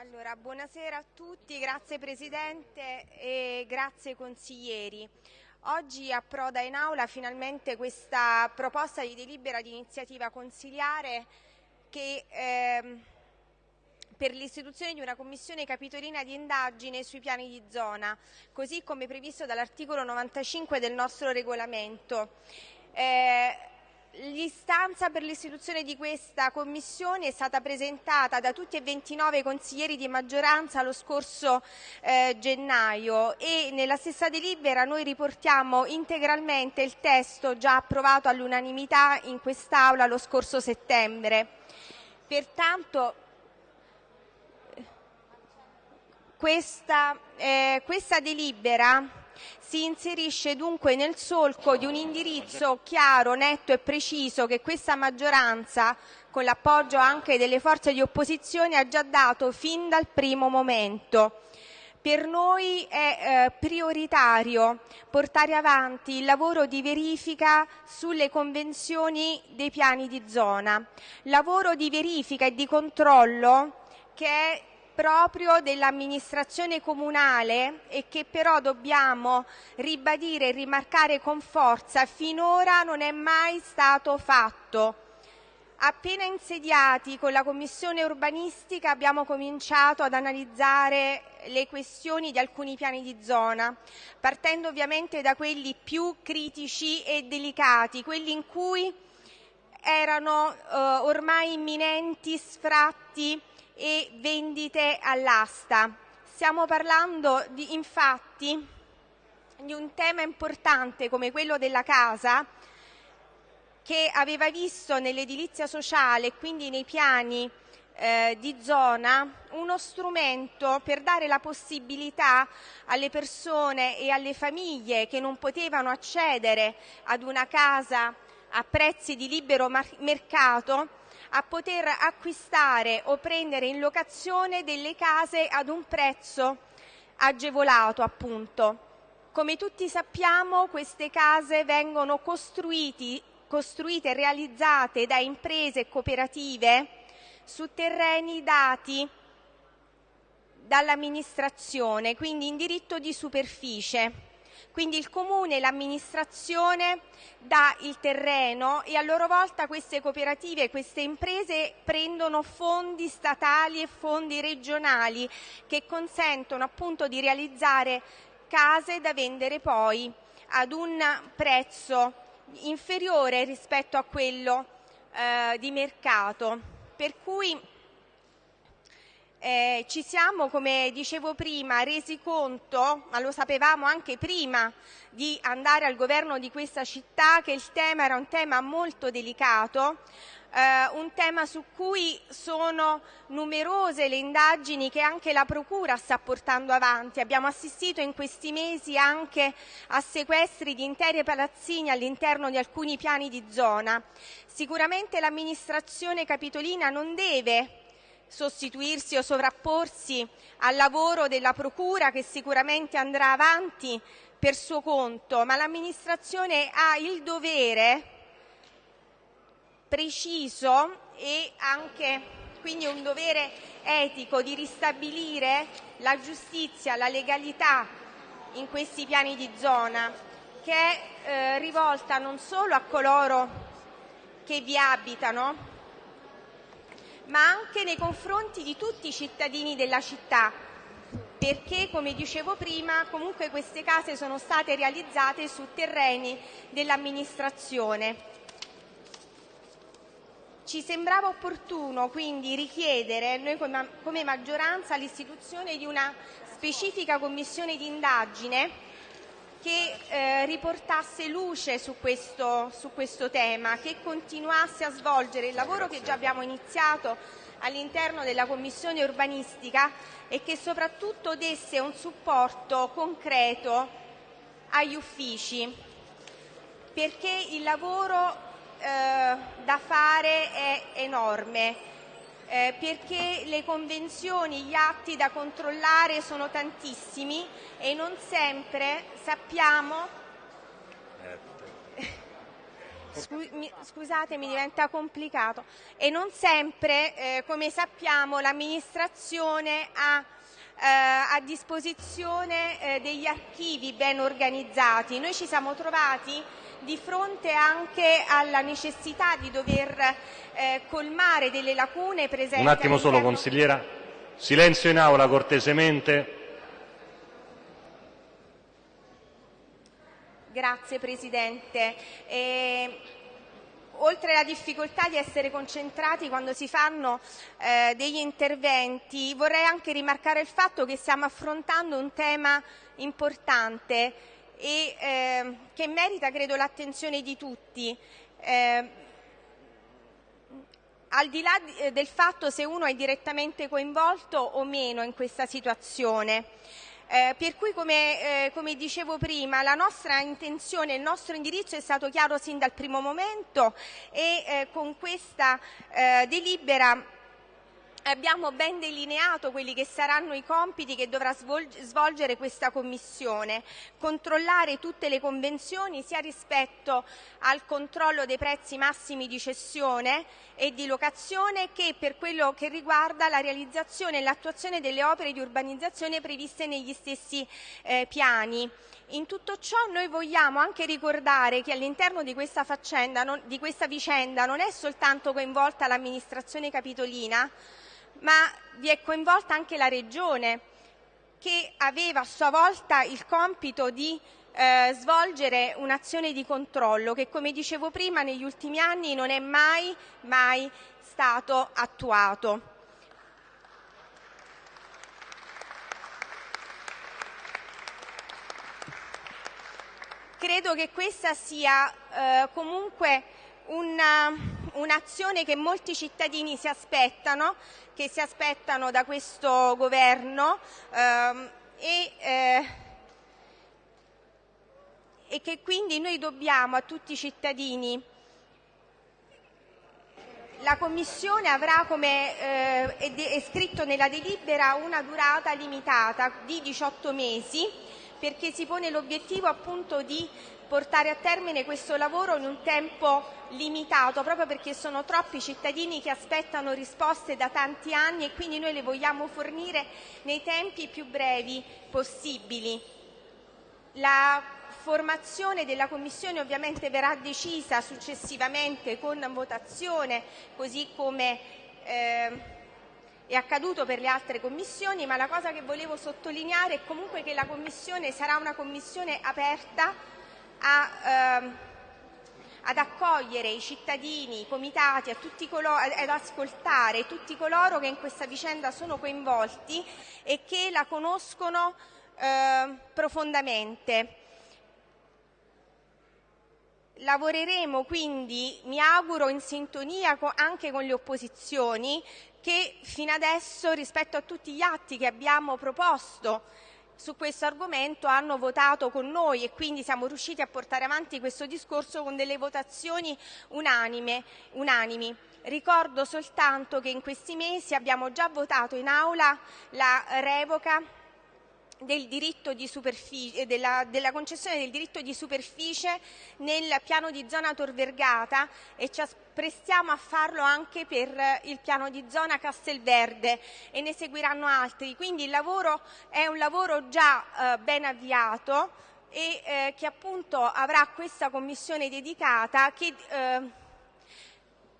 Allora, buonasera a tutti, grazie Presidente e grazie consiglieri. Oggi approda in aula finalmente questa proposta di delibera di iniziativa consiliare che, ehm, per l'istituzione di una commissione capitolina di indagine sui piani di zona, così come previsto dall'articolo 95 del nostro regolamento. Eh, L'istanza per l'istituzione di questa commissione è stata presentata da tutti e 29 consiglieri di maggioranza lo scorso eh, gennaio e nella stessa delibera noi riportiamo integralmente il testo già approvato all'unanimità in quest'Aula lo scorso settembre. Pertanto questa, eh, questa delibera si inserisce dunque nel solco di un indirizzo chiaro, netto e preciso che questa maggioranza, con l'appoggio anche delle forze di opposizione, ha già dato fin dal primo momento. Per noi è eh, prioritario portare avanti il lavoro di verifica sulle convenzioni dei piani di zona, lavoro di verifica e di controllo che è proprio dell'amministrazione comunale e che però dobbiamo ribadire e rimarcare con forza finora non è mai stato fatto. Appena insediati con la Commissione urbanistica abbiamo cominciato ad analizzare le questioni di alcuni piani di zona, partendo ovviamente da quelli più critici e delicati, quelli in cui erano eh, ormai imminenti sfratti e vendite all'asta. Stiamo parlando di, infatti di un tema importante come quello della casa che aveva visto nell'edilizia sociale e quindi nei piani eh, di zona uno strumento per dare la possibilità alle persone e alle famiglie che non potevano accedere ad una casa a prezzi di libero mercato a poter acquistare o prendere in locazione delle case ad un prezzo agevolato appunto. Come tutti sappiamo queste case vengono costruite e realizzate da imprese e cooperative su terreni dati dall'amministrazione, quindi in diritto di superficie. Quindi il comune l'amministrazione dà il terreno e a loro volta queste cooperative queste imprese prendono fondi statali e fondi regionali che consentono appunto di realizzare case da vendere poi ad un prezzo inferiore rispetto a quello eh, di mercato. Per cui eh, ci siamo, come dicevo prima, resi conto, ma lo sapevamo anche prima di andare al governo di questa città, che il tema era un tema molto delicato, eh, un tema su cui sono numerose le indagini che anche la Procura sta portando avanti. Abbiamo assistito in questi mesi anche a sequestri di intere palazzine all'interno di alcuni piani di zona. Sicuramente l'amministrazione capitolina non deve sostituirsi o sovrapporsi al lavoro della Procura che sicuramente andrà avanti per suo conto, ma l'amministrazione ha il dovere preciso e anche quindi un dovere etico di ristabilire la giustizia, la legalità in questi piani di zona che è eh, rivolta non solo a coloro che vi abitano, ma anche nei confronti di tutti i cittadini della città, perché, come dicevo prima, comunque queste case sono state realizzate su terreni dell'amministrazione. Ci sembrava opportuno quindi richiedere, noi come maggioranza, l'istituzione di una specifica commissione di indagine che eh, riportasse luce su questo, su questo tema, che continuasse a svolgere il lavoro che già abbiamo iniziato all'interno della Commissione urbanistica e che soprattutto desse un supporto concreto agli uffici, perché il lavoro eh, da fare è enorme eh, perché le convenzioni, gli atti da controllare sono tantissimi e non sempre sappiamo scusate, mi diventa complicato. E non sempre, eh, come sappiamo, l'amministrazione ha eh, a disposizione eh, degli archivi ben organizzati. Noi ci siamo trovati di fronte anche alla necessità di dover eh, colmare delle lacune presenti. Un attimo solo, consigliera. Silenzio in aula, cortesemente. Grazie Presidente. Eh, oltre alla difficoltà di essere concentrati quando si fanno eh, degli interventi, vorrei anche rimarcare il fatto che stiamo affrontando un tema importante e eh, che merita, credo, l'attenzione di tutti. Eh, al di là eh, del fatto se uno è direttamente coinvolto o meno in questa situazione. Eh, per cui, come, eh, come, dicevo prima, la nostra intenzione, il nostro indirizzo è stato chiaro sin dal primo momento e eh, con questa eh, delibera abbiamo ben delineato quelli che saranno i compiti che dovrà svolgere questa Commissione, controllare tutte le convenzioni sia rispetto al controllo dei prezzi massimi di cessione e di locazione che per quello che riguarda la realizzazione e l'attuazione delle opere di urbanizzazione previste negli stessi eh, piani. In tutto ciò noi vogliamo anche ricordare che all'interno di di questa vicenda non è soltanto coinvolta l'amministrazione capitolina, ma vi è coinvolta anche la Regione che aveva a sua volta il compito di eh, svolgere un'azione di controllo che, come dicevo prima, negli ultimi anni non è mai, mai stato attuato. Credo che questa sia eh, comunque una, un'azione che molti cittadini si aspettano, che si aspettano da questo governo ehm, e, eh, e che quindi noi dobbiamo a tutti i cittadini. La Commissione avrà, come eh, è, scritto nella delibera, una durata limitata di 18 mesi perché si pone l'obiettivo appunto di portare a termine questo lavoro in un tempo limitato, proprio perché sono troppi cittadini che aspettano risposte da tanti anni e quindi noi le vogliamo fornire nei tempi più brevi possibili. La formazione della Commissione ovviamente verrà decisa successivamente con votazione, così come eh, è accaduto per le altre commissioni, ma la cosa che volevo sottolineare è comunque che la Commissione sarà una Commissione aperta a, ehm, ad accogliere i cittadini, i comitati, ad ascoltare tutti coloro che in questa vicenda sono coinvolti e che la conoscono eh, profondamente. Lavoreremo quindi, mi auguro, in sintonia anche con le opposizioni che fino adesso rispetto a tutti gli atti che abbiamo proposto su questo argomento hanno votato con noi e quindi siamo riusciti a portare avanti questo discorso con delle votazioni unanime, unanimi. Ricordo soltanto che in questi mesi abbiamo già votato in aula la revoca del diritto di superficie, della, della, concessione del diritto di superficie nel piano di zona Tor Vergata e ci prestiamo a farlo anche per il piano di zona Castelverde e ne seguiranno altri. Quindi il lavoro è un lavoro già eh, ben avviato e eh, che appunto avrà questa commissione dedicata che eh,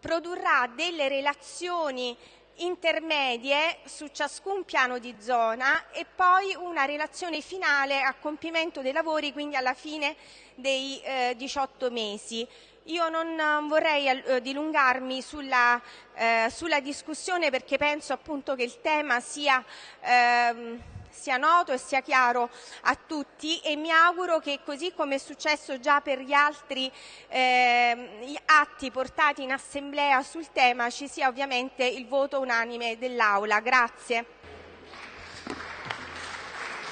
produrrà delle relazioni intermedie su ciascun piano di zona e poi una relazione finale a compimento dei lavori, quindi alla fine dei eh, 18 mesi. Io non vorrei eh, dilungarmi sulla, eh, sulla, discussione perché penso appunto che il tema sia ehm, sia noto e sia chiaro a tutti e mi auguro che così come è successo già per gli altri eh, atti portati in assemblea sul tema ci sia ovviamente il voto unanime dell'Aula. Grazie.